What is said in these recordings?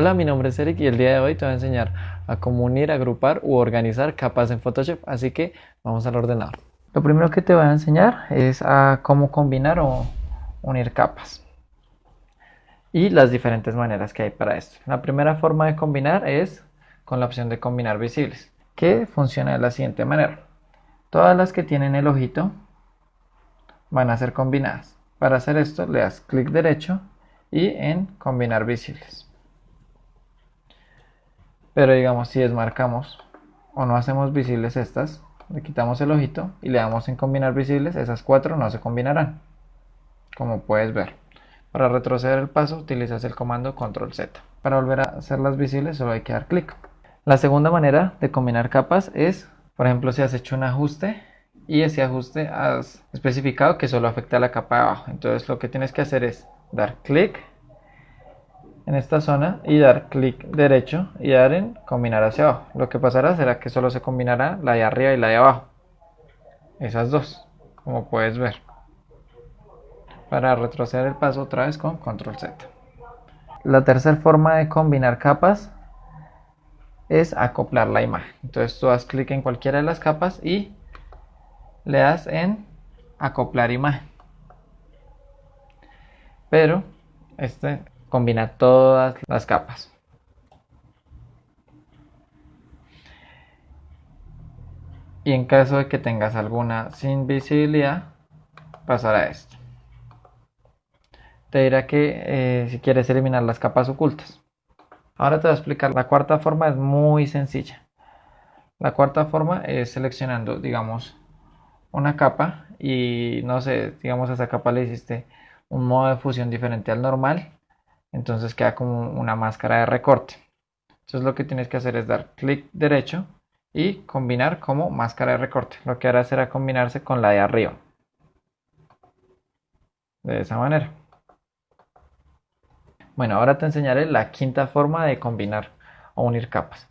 Hola, mi nombre es Eric y el día de hoy te voy a enseñar a cómo unir, agrupar u organizar capas en Photoshop, así que vamos al ordenador. Lo primero que te voy a enseñar es a cómo combinar o unir capas y las diferentes maneras que hay para esto. La primera forma de combinar es con la opción de combinar visibles, que funciona de la siguiente manera. Todas las que tienen el ojito van a ser combinadas. Para hacer esto le das clic derecho y en combinar visibles. Pero digamos, si desmarcamos o no hacemos visibles estas, le quitamos el ojito y le damos en combinar visibles, esas cuatro no se combinarán, como puedes ver. Para retroceder el paso utilizas el comando control Z. Para volver a hacerlas visibles solo hay que dar clic. La segunda manera de combinar capas es, por ejemplo, si has hecho un ajuste y ese ajuste has especificado que solo afecta a la capa de abajo. Entonces lo que tienes que hacer es dar clic en esta zona y dar clic derecho y dar en combinar hacia abajo. Lo que pasará será que solo se combinará la de arriba y la de abajo. Esas dos, como puedes ver. Para retroceder el paso otra vez con control Z. La tercera forma de combinar capas es acoplar la imagen. Entonces tú das clic en cualquiera de las capas y le das en acoplar imagen. Pero este combina todas las capas. Y en caso de que tengas alguna sin visibilidad, pasará esto. Te dirá que eh, si quieres eliminar las capas ocultas. Ahora te voy a explicar. La cuarta forma es muy sencilla. La cuarta forma es seleccionando, digamos, una capa y no sé, digamos a esa capa le hiciste un modo de fusión diferente al normal entonces queda como una máscara de recorte. Entonces lo que tienes que hacer es dar clic derecho y combinar como máscara de recorte. Lo que hará será combinarse con la de arriba. De esa manera. Bueno, ahora te enseñaré la quinta forma de combinar o unir capas.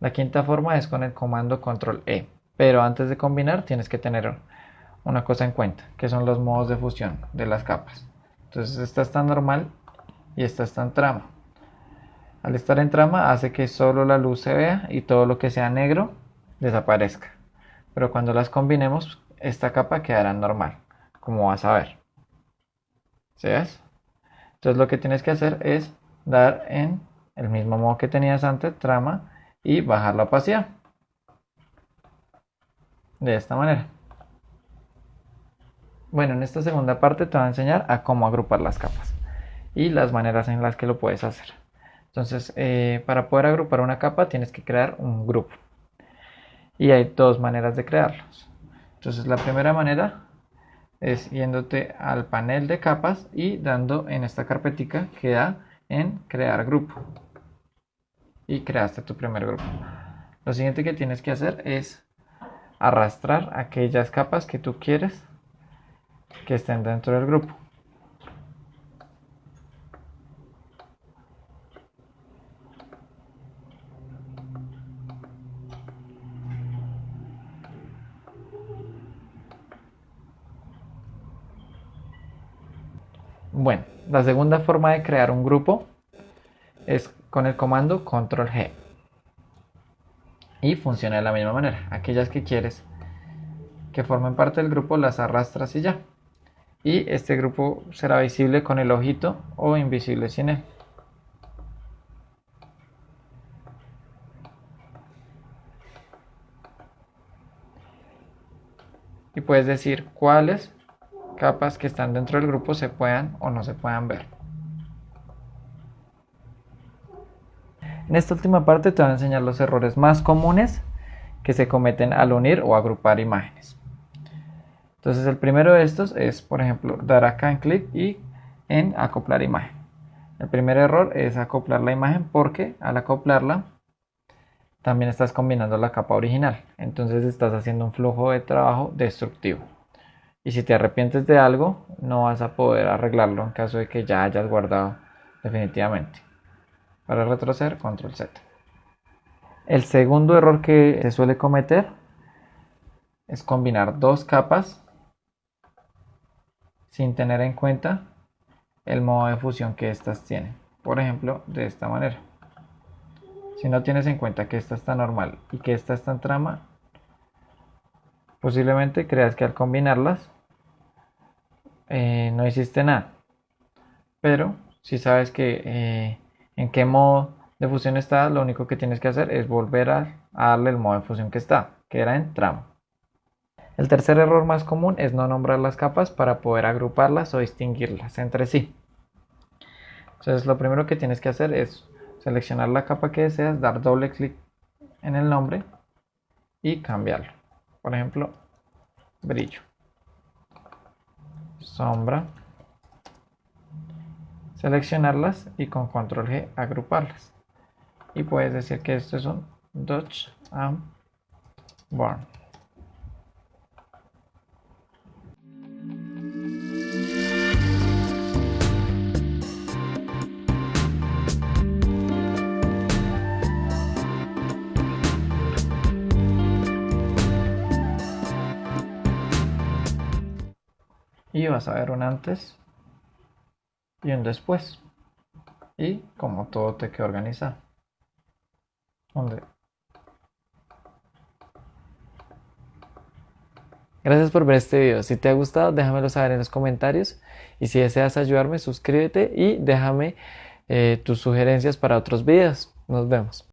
La quinta forma es con el comando control E. Pero antes de combinar tienes que tener una cosa en cuenta, que son los modos de fusión de las capas. Entonces esta está normal y esta está en trama. Al estar en trama hace que solo la luz se vea y todo lo que sea negro desaparezca. Pero cuando las combinemos, esta capa quedará normal, como vas a ver. ¿Sí? Entonces lo que tienes que hacer es dar en el mismo modo que tenías antes, trama, y bajar la opacidad. De esta manera. Bueno, en esta segunda parte te voy a enseñar a cómo agrupar las capas y las maneras en las que lo puedes hacer. Entonces, eh, para poder agrupar una capa tienes que crear un grupo. Y hay dos maneras de crearlos. Entonces, la primera manera es yéndote al panel de capas y dando en esta carpetica que da en crear grupo. Y creaste tu primer grupo. Lo siguiente que tienes que hacer es arrastrar aquellas capas que tú quieres que estén dentro del grupo. Bueno, la segunda forma de crear un grupo es con el comando control G. Y funciona de la misma manera. Aquellas que quieres que formen parte del grupo las arrastras y ya. Y este grupo será visible con el ojito o invisible sin él. Y puedes decir cuáles capas que están dentro del grupo se puedan o no se puedan ver. En esta última parte te voy a enseñar los errores más comunes que se cometen al unir o agrupar imágenes. Entonces el primero de estos es, por ejemplo, dar acá en clic y en acoplar imagen. El primer error es acoplar la imagen porque al acoplarla también estás combinando la capa original. Entonces estás haciendo un flujo de trabajo destructivo. Y si te arrepientes de algo, no vas a poder arreglarlo en caso de que ya hayas guardado definitivamente. Para retroceder, control Z. El segundo error que se suele cometer es combinar dos capas sin tener en cuenta el modo de fusión que éstas tienen. Por ejemplo, de esta manera. Si no tienes en cuenta que esta está normal y que esta está en trama, posiblemente creas que al combinarlas eh, no hiciste nada. Pero si sabes que eh, en qué modo de fusión está, lo único que tienes que hacer es volver a, darle el modo de fusión que está, que era en trama. El tercer error más común es no nombrar las capas para poder agruparlas o distinguirlas entre sí. Entonces lo primero que tienes que hacer es seleccionar la capa que deseas, dar doble clic en el nombre y cambiarlo. Por ejemplo, brillo, sombra, seleccionarlas y con control G agruparlas. Y puedes decir que esto es un Dodge and Burn. Y vas a ver un antes y un después y como todo te queda organizado Gracias por ver este video. Si te ha gustado, déjamelo saber en los comentarios. Y si deseas ayudarme, suscríbete y déjame eh, tus sugerencias para otros videos. Nos vemos.